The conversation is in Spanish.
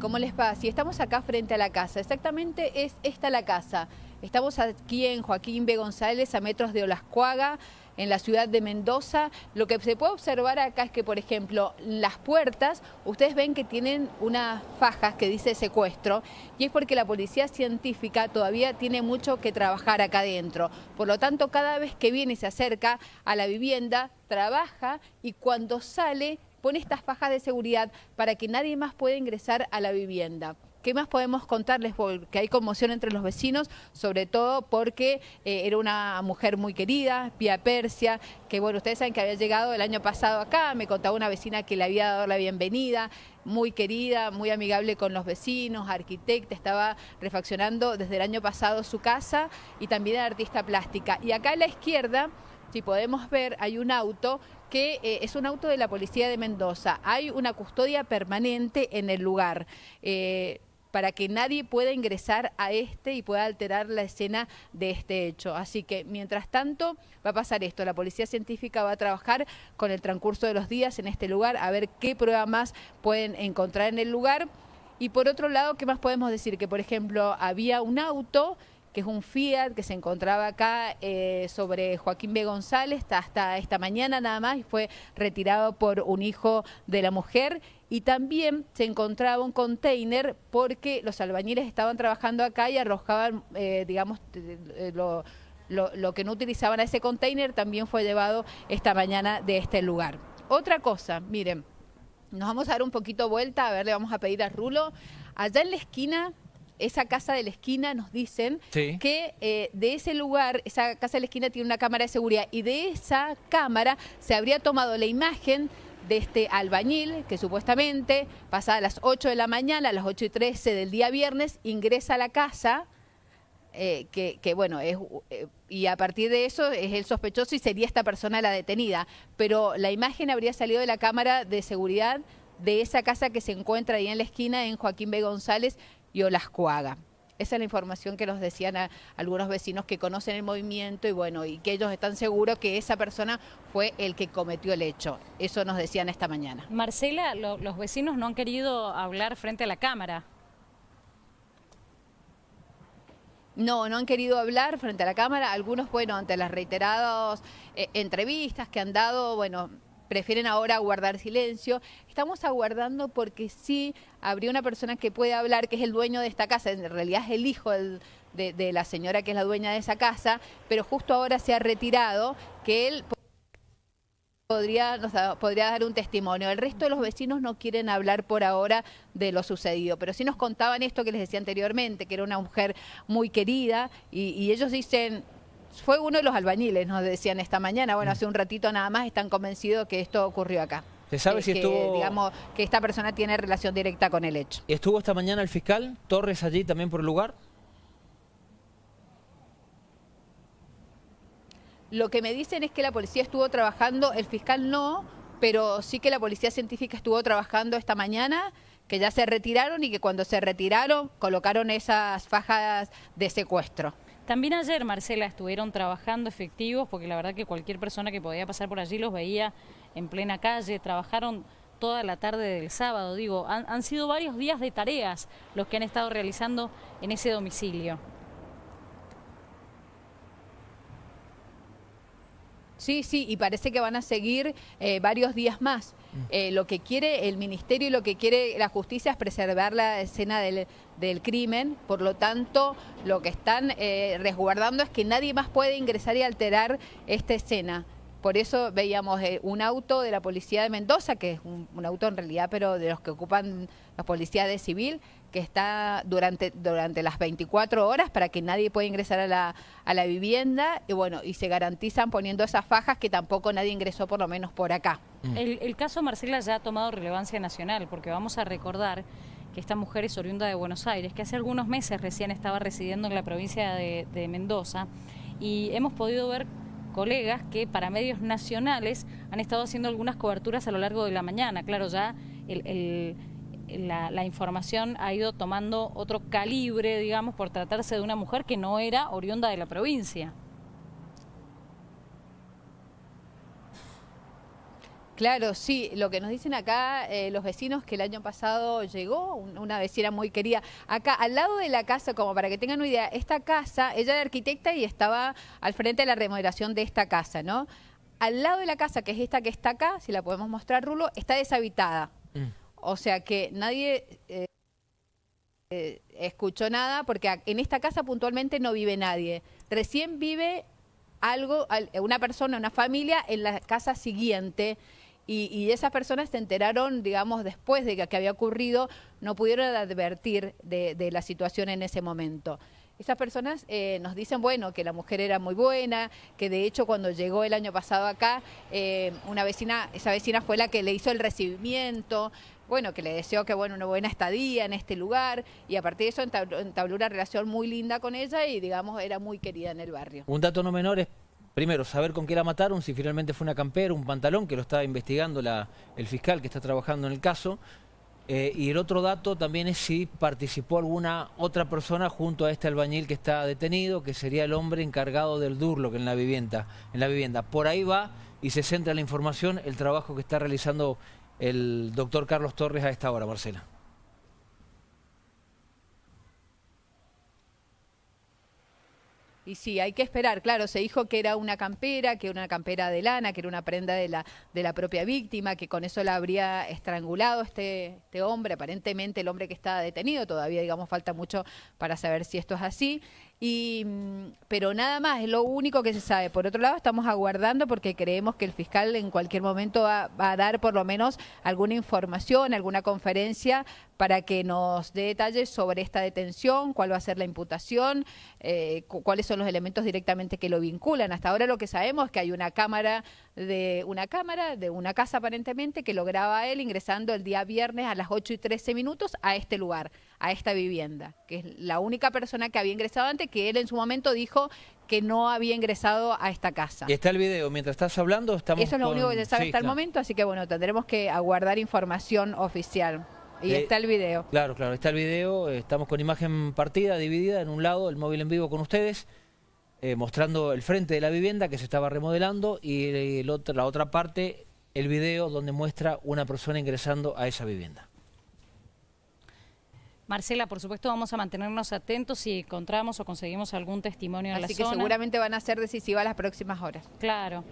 ¿Cómo les va? Si estamos acá frente a la casa, exactamente es esta la casa. Estamos aquí en Joaquín B. González, a metros de Olascuaga, en la ciudad de Mendoza. Lo que se puede observar acá es que, por ejemplo, las puertas, ustedes ven que tienen unas fajas que dice secuestro, y es porque la policía científica todavía tiene mucho que trabajar acá adentro. Por lo tanto, cada vez que viene y se acerca a la vivienda, trabaja y cuando sale pone estas fajas de seguridad para que nadie más pueda ingresar a la vivienda. ¿Qué más podemos contarles? Porque hay conmoción entre los vecinos, sobre todo porque eh, era una mujer muy querida, Pia Persia, que bueno, ustedes saben que había llegado el año pasado acá, me contaba una vecina que le había dado la bienvenida, muy querida, muy amigable con los vecinos, arquitecta, estaba refaccionando desde el año pasado su casa y también artista plástica. Y acá a la izquierda si podemos ver, hay un auto que eh, es un auto de la policía de Mendoza. Hay una custodia permanente en el lugar. Eh, para que nadie pueda ingresar a este y pueda alterar la escena de este hecho. Así que, mientras tanto, va a pasar esto. La policía científica va a trabajar con el transcurso de los días en este lugar, a ver qué prueba más pueden encontrar en el lugar. Y por otro lado, ¿qué más podemos decir? Que, por ejemplo, había un auto que es un Fiat que se encontraba acá eh, sobre Joaquín B. González hasta esta mañana nada más y fue retirado por un hijo de la mujer y también se encontraba un container porque los albañiles estaban trabajando acá y arrojaban, eh, digamos, lo, lo que no utilizaban a ese container también fue llevado esta mañana de este lugar. Otra cosa, miren, nos vamos a dar un poquito vuelta, a ver, le vamos a pedir a Rulo. Allá en la esquina esa casa de la esquina nos dicen que eh, de ese lugar, esa casa de la esquina tiene una cámara de seguridad y de esa cámara se habría tomado la imagen de este albañil que supuestamente pasa a las 8 de la mañana, a las 8 y 13 del día viernes, ingresa a la casa, eh, que, bueno, es, eh, y a partir de eso es el sospechoso y sería esta persona la detenida. Pero la imagen habría salido de la cámara de seguridad de esa casa que se encuentra ahí en la esquina en Joaquín B. González, y Olascuaga. Esa es la información que nos decían algunos vecinos que conocen el movimiento y bueno, y que ellos están seguros que esa persona fue el que cometió el hecho. Eso nos decían esta mañana. Marcela, los vecinos no han querido hablar frente a la cámara. No, no han querido hablar frente a la cámara. Algunos, bueno, ante las reiteradas eh, entrevistas que han dado, bueno, prefieren ahora guardar silencio. Estamos aguardando porque sí habría una persona que puede hablar, que es el dueño de esta casa, en realidad es el hijo de, la señora que es la dueña de esa casa, pero justo ahora se ha retirado, que él podría, podría dar un testimonio. El resto de los vecinos no quieren hablar por ahora de lo sucedido, pero sí nos contaban esto que les decía anteriormente, que era una mujer muy querida, y ellos dicen, fue uno de los albañiles, nos decían esta mañana. Bueno, mm. hace un ratito nada más están convencidos que esto ocurrió acá. ¿Se sabe si estuvo...? Digamos, que esta persona tiene relación directa con el hecho. ¿Estuvo esta mañana el fiscal Torres allí también por el lugar? Lo que me dicen es que la policía estuvo trabajando, el fiscal no, pero sí que la policía científica estuvo trabajando esta mañana, que ya se retiraron y que cuando se retiraron colocaron esas fajas de secuestro. También ayer, Marcela, estuvieron trabajando efectivos, porque la verdad que cualquier persona que podía pasar por allí los veía en plena calle, trabajaron toda la tarde del sábado, digo, han, han sido varios días de tareas los que han estado realizando en ese domicilio. Sí, sí, y parece que van a seguir eh, varios días más. Mm. Eh, lo que quiere el ministerio y lo que quiere la justicia es preservar la escena del, crimen, por lo tanto lo que están eh, resguardando es que nadie más puede ingresar y alterar esta escena. Por eso veíamos eh, un auto de la policía de Mendoza, que es un, auto en realidad, pero de los que ocupan la policía de civil, que está durante, durante las 24 horas para que nadie pueda ingresar a la, a la vivienda y bueno, y se garantizan poniendo esas fajas que tampoco nadie ingresó por lo menos por acá. Mm. El, caso Marcela ya ha tomado relevancia nacional porque vamos a recordar que esta mujer es oriunda de Buenos Aires, que hace algunos meses recién estaba residiendo en la provincia de, de Mendoza y hemos podido ver colegas que para medios nacionales han estado haciendo algunas coberturas a lo largo de la mañana. Claro, ya la, información ha ido tomando otro calibre, digamos, por tratarse de una mujer que no era oriunda de la provincia. Claro, sí, lo que nos dicen acá eh, los vecinos que el año pasado llegó una vecina muy querida. Acá, al lado de la casa, como para que tengan una idea, esta casa, ella era arquitecta y estaba al frente de la remodelación de esta casa, ¿no? Al lado de la casa, que es esta que está acá, si la podemos mostrar, Rulo, está deshabitada. Mm. O sea que nadie... Eh, eh, escuchó nada porque en esta casa puntualmente no vive nadie. Recién vive algo, una persona, una familia en la casa siguiente. Y, esas personas se enteraron, digamos, después de que, había ocurrido, no pudieron advertir de, la situación en ese momento. Esas personas eh, nos dicen, bueno, que la mujer era muy buena, que de hecho cuando llegó el año pasado acá, eh, una vecina, esa vecina fue la que le hizo el recibimiento, bueno, que le deseó que bueno, una buena estadía en este lugar y a partir de eso entabló, una relación muy linda con ella y digamos era muy querida en el barrio. Un dato no menor es primero, saber con qué la mataron, si finalmente fue una campera, un pantalón, que lo está investigando el fiscal que está trabajando en el caso. Eh, y el otro dato también es si participó alguna otra persona junto a este albañil que está detenido, que sería el hombre encargado del durlo en la vivienda. En la vivienda. Por ahí va y se centra la información, el trabajo que está realizando el doctor Carlos Torres a esta hora, Marcela. Y sí, hay que esperar, claro, se dijo que era una campera, que era una campera de lana, que era una prenda de la, de la propia víctima, que con eso la habría estrangulado este, este hombre, aparentemente el hombre que está detenido, todavía digamos falta mucho para saber si esto es así. Y, mm, pero nada más, es lo único que se sabe. Por otro lado, estamos aguardando porque creemos que el fiscal en cualquier momento va, a dar por lo menos alguna información, alguna conferencia para que nos dé detalles sobre esta detención, cuál va a ser la imputación, eh, cuáles son los elementos directamente que lo vinculan. Hasta ahora lo que sabemos es que hay una cámara de una cámara de una casa aparentemente que lo graba él ingresando el día viernes a las 8 y 13 minutos a este lugar, a esta vivienda, que es la única persona que había ingresado antes, que él en su momento dijo que no había ingresado a esta casa. Y está el video, mientras estás hablando estamos Eso es lo único que se sabe hasta el momento, así que bueno, tendremos que aguardar información oficial. Y eh, está el video. Claro, claro, está el video, estamos con imagen partida, dividida, en un lado el móvil en vivo con ustedes, eh, mostrando el frente de la vivienda que se estaba remodelando y el otro, la otra parte, el video donde muestra una persona ingresando a esa vivienda. Marcela, por supuesto vamos a mantenernos atentos si encontramos o conseguimos algún testimonio en la zona. Así que seguramente van a ser decisivas las próximas horas. Claro.